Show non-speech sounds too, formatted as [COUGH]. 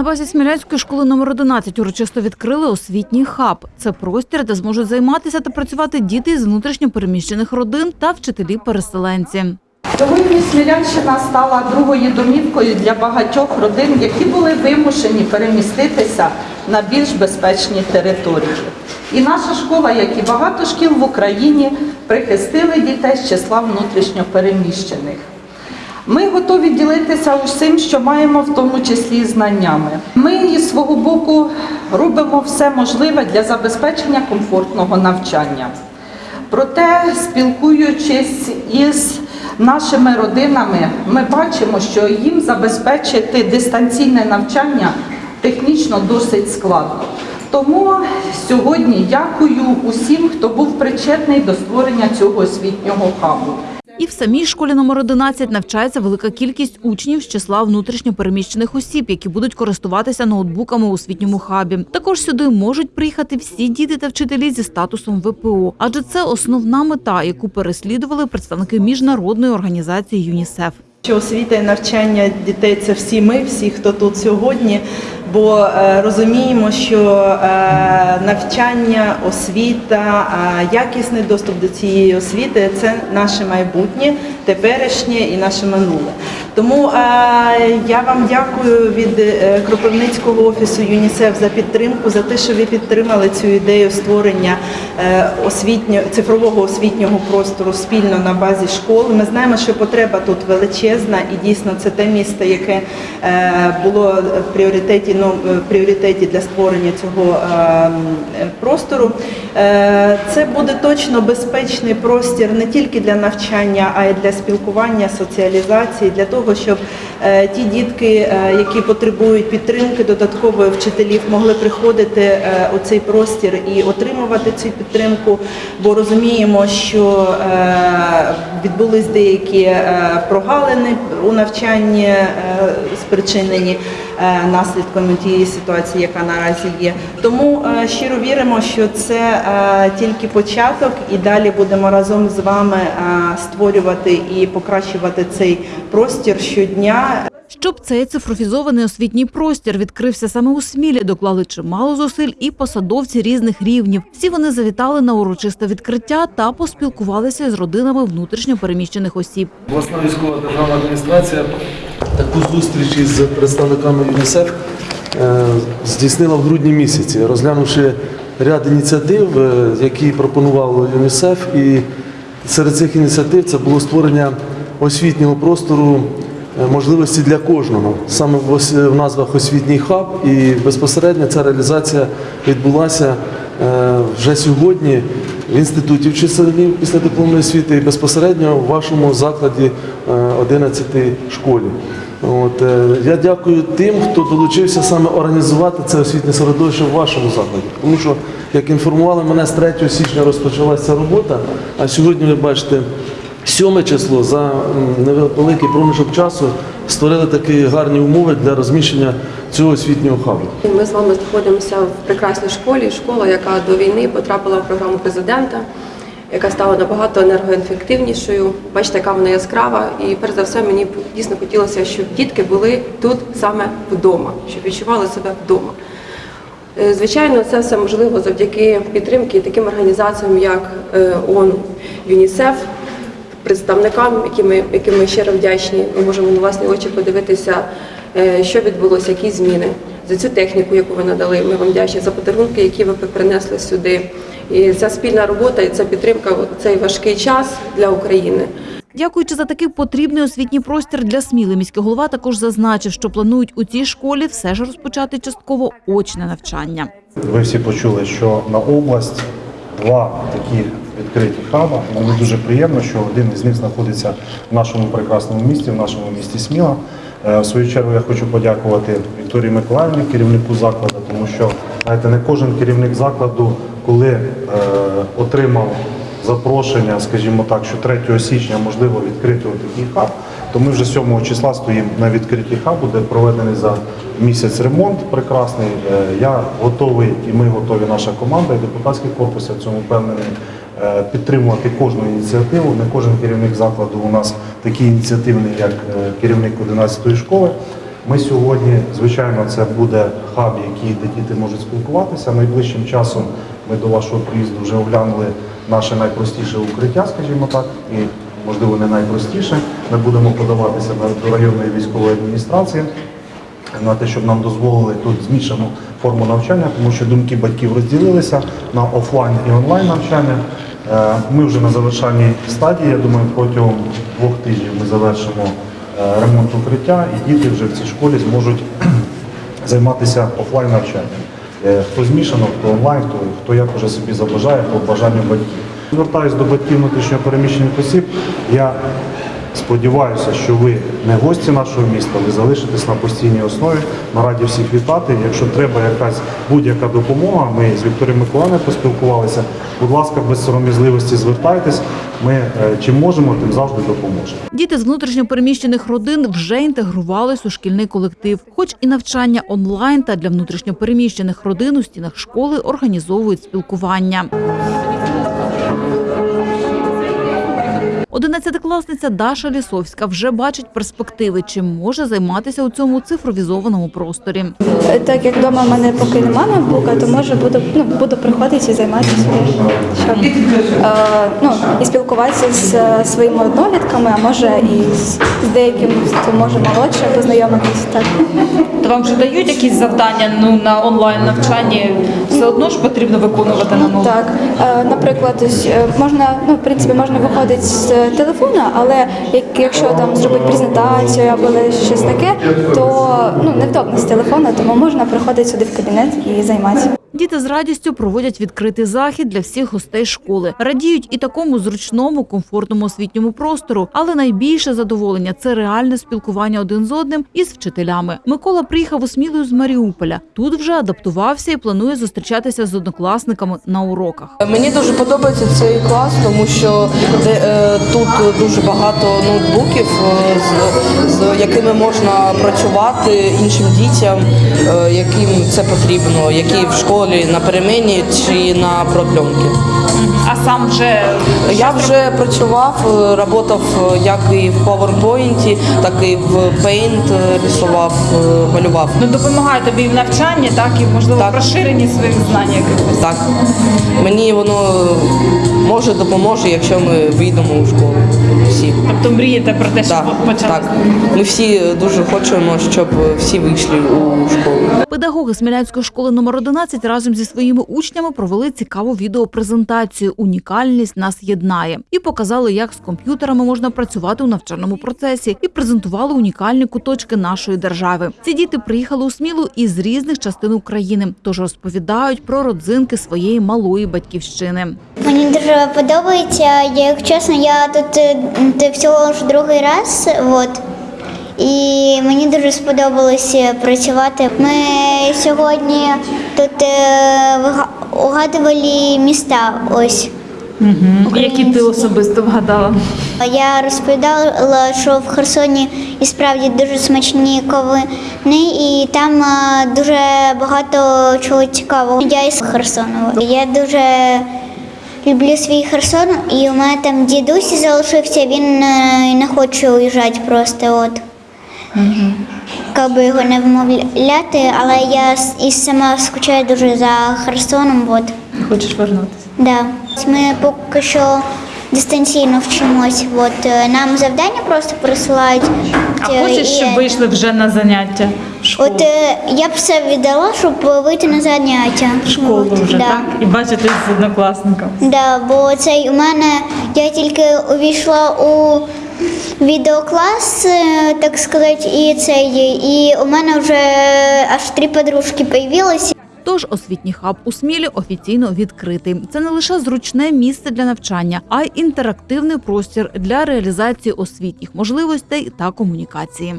На базі Смілянської школи номер 11 урочисто відкрили освітній хаб. Це простір, де зможуть займатися та працювати діти з внутрішньо переміщених родин та вчителі-переселенці. Сьогодні Смілянщина стала другою домівкою для багатьох родин, які були вимушені переміститися на більш безпечні території. І наша школа, як і багато шкіл в Україні, прихистили дітей з числа внутрішньо переміщених. Ми готові ділитися усім, що маємо, в тому числі знаннями. Ми із свого боку робимо все можливе для забезпечення комфортного навчання. Проте, спілкуючись із нашими родинами, ми бачимо, що їм забезпечити дистанційне навчання технічно досить складно. Тому сьогодні дякую усім, хто був причетний до створення цього освітнього хабу. І в самій школі номер 11 навчається велика кількість учнів з числа внутрішньопереміщених осіб, які будуть користуватися ноутбуками у освітньому хабі. Також сюди можуть приїхати всі діти та вчителі зі статусом ВПО, адже це основна мета, яку переслідували представники міжнародної організації ЮНІСЕФ. Що освіта і навчання дітей це всі ми, всі, хто тут сьогодні. Бо е, розуміємо, що е, навчання, освіта, якісний доступ до цієї освіти це наше майбутнє, теперішнє і наше минуле. Тому я вам дякую від е, Кропивницького офісу ЮНІСЕФ за підтримку, за те, що ви підтримали цю ідею створення е, освітньо, цифрового освітнього простору спільно на базі школи. Ми знаємо, що потреба тут величезна, і дійсно це те місто, яке е, було в пріоритеті, ну, в пріоритеті для створення цього простору. Це буде точно безпечний простір не тільки для навчання, а й для спілкування, соціалізації, для того, щоб е, ті дітки, е, які потребують підтримки додаткової вчителів, могли приходити е, у цей простір і отримувати цю підтримку, бо розуміємо, що е, відбулись деякі е, прогалини у навчанні, е, спричинені е, наслідками тієї ситуації, яка наразі є. Тому е, щиро віримо, що це е, тільки початок, і далі будемо разом з вами е, створювати і покращувати цей простір щодня. Щоб цей цифровізований освітній простір відкрився саме у Смілі, доклали чимало зусиль і посадовці різних рівнів. Всі вони завітали на урочисте відкриття та поспілкувалися з родинами внутрішньо переміщених осіб. Обласна військова державна адміністрація таку зустріч із представниками ЮНІСЕФ е, здійснила в грудні місяці, розглянувши ряд ініціатив, е, які пропонував ЮНІСЕФ. І серед цих ініціатив це було створення освітнього простору можливості для кожного. Саме в назвах освітній хаб і безпосередньо ця реалізація відбулася е, вже сьогодні в інституті вчителів після дипломної освіти і безпосередньо в вашому закладі е, 11 школі. От, е, я дякую тим, хто долучився саме організувати це освітнє середовище в вашому закладі. Тому що, як інформували мене, з 3 січня розпочалася робота, а сьогодні ви бачите. 7 число за невеликий проміжок часу створили такі гарні умови для розміщення цього освітнього хабу. Ми з вами знаходимося в прекрасній школі, школа, яка до війни потрапила в програму президента, яка стала набагато енергоефективнішою. Бачите, яка вона яскрава. І перш за все, мені дійсно хотілося, щоб дітки були тут саме вдома, щоб відчували себе вдома. Е, Звичайно, це все можливо завдяки підтримки таким організаціям, як е, ООН, ЮНІСЕФ, представникам, яким ми, яким ми щиро вдячні. Ми можемо на власні очі подивитися, е, що відбулося, які зміни. За цю техніку, яку ви надали, ми вам вдячні за подарунки, які ви принесли сюди. І ця спільна робота і ця підтримка в цей важкий час для України. Дякуючи за такий потрібний освітній простір для Сміли, міський голова також зазначив, що планують у цій школі все ж розпочати частково очне навчання. Ви всі почули, що на область два такі відкриті хаба. Мені дуже приємно, що один із них знаходиться в нашому прекрасному місті, в нашому місті Сміла. Е, В свою чергу я хочу подякувати Вікторії Миколаївні, керівнику закладу, тому що знаєте, не кожен керівник закладу, коли е, отримав запрошення, скажімо так, що 3 січня можливо відкрити такий хаб, то ми вже 7 числа стоїмо на відкритті хабу, де проведений за місяць ремонт прекрасний. Е, Я готовий і ми готові, наша команда і депутатський корпус, я в цьому впевнений, підтримувати кожну ініціативу. Не кожен керівник закладу у нас такий ініціативний, як е, керівник 11-ї школи. Ми сьогодні, звичайно, це буде хаб, який де діти можуть спілкуватися. Найближчим часом ми до вашого приїзду вже оглянули наше найпростіше укриття, скажімо так, і можливо не найпростіше. Ми будемо подаватися до районної військової адміністрації на те, щоб нам дозволили тут змішану форму навчання, тому що думки батьків розділилися на офлайн і онлайн навчання. Е, Ми вже на завершальній стадії. Я думаю, протягом двох тижнів ми завершимо е, ремонт укриття, і діти вже в цій школі зможуть [CLEARS THROAT] займатися офлайн навчанням. Е, Хто змішано, хто онлайн, хто, хто як уже собі забажає по бажанню батьків. Звертаюсь до батьків внутрішньопереміщених осіб. Я сподіваюся, що ви не гості нашого міста, ви залишитесь на постійній основі. Ми раді всіх вітати. Якщо треба якась будь-яка допомога, ми з Вікторією Миколаївною поспілкувалися. Будь ласка, без сором'язливості звертайтесь. Ми е, чим можемо, тим завжди допоможемо. Діти з внутрішньопереміщених родин вже інтегрувались у шкільний колектив. Хоч і навчання онлайн та для внутрішньопереміщених родин у стінах школи організовують спілкування. Одинадцятикласниця Даша Лісовська вже бачить перспективи, чим може займатися у цьому цифровізованому просторі. Так як вдома в мене поки немає ноутбука, то може буду, ну, буду приходити і займатися. Щоб, е, ну, і спілкуватися з е, своїми однолітками, а може і з, деяким, хто може молодше познайомитися. Так. То вам вже дають якісь завдання ну, на онлайн навчанні? Все одно ж потрібно виконувати на Ну, так. Е, наприклад, ось, можна, ну, в принципі, можна виходити з телефона, але як, якщо там зробити презентацію або щось таке, то ну, невдобно з телефона, тому можна приходити сюди в кабінет і займатися. Діти з радістю проводять відкритий захід для всіх гостей школи. Радіють і такому зручному, комфортному освітньому простору. Але найбільше задоволення це реальне спілкування один з одним із вчителями. Микола приїхав у Смілою з Маріуполя. Тут вже адаптувався і планує зустрічатися з однокласниками на уроках. Мені дуже подобається цей клас, тому що е, тут дуже багато ноутбуків, е, з, з якими можна працювати іншим дітям, е, яким це потрібно, які в школі на перемені чи на продльонки. Сам вже Я вже працював, е, працював е, як і в PowerPoint, так і в Paint е, рисував, е, малював. ну, допомагає тобі в навчанні, так і можливо Так. в розширенні своїх знань якихось. Так, мені воно може допоможе, якщо ми вийдемо у школу. Всі. Мрієте про те, щоб Так, почати. так. Ми всі дуже хочемо, щоб всі вийшли у школу. Педагоги Смілянської школи номер 11 разом зі своїми учнями провели цікаву відеопрезентацію Унікальність нас єднає і показали, як з комп'ютерами можна працювати у навчальному процесі, і презентували унікальні куточки нашої держави. Ці діти приїхали у Смілу із різних частин України, тож розповідають про родзинки своєї малої батьківщини. Мені дуже подобається. Як чесно, я тут е, всього ж другий раз. От. І мені дуже сподобалось е, працювати. Ми сьогодні тут е, угадували міста. Ось. Які ти особисто вгадала? Я розповідала, що в Херсоні і справді дуже смачні ковини, і там е, дуже багато чого цікавого. Я із Херсону. Я дуже люблю свій Херсон, і у мене там дідусь залишився, він е, не хоче уїжджати просто. От. Каби би його не вмовляти, але я і сама скучаю дуже за Херсоном. От. Хочеш вернутися? Да. Ми поки що дистанційно вчимось. От е, нам завдання просто присилають. А Е, хочеш, і, щоб вийшли вже на заняття в школу? От е, я б все віддала, щоб вийти на заняття. В школу От, вже, да. так? І бачитись з однокласником. Да, бо цей у мене я тільки увійшла у відеоклас, так сказати, і цей, і у мене вже аж три подружки появилися. Тож освітній хаб у Смілі офіційно відкритий. Це не лише зручне місце для навчання, а й інтерактивний простір для реалізації освітніх можливостей та комунікації.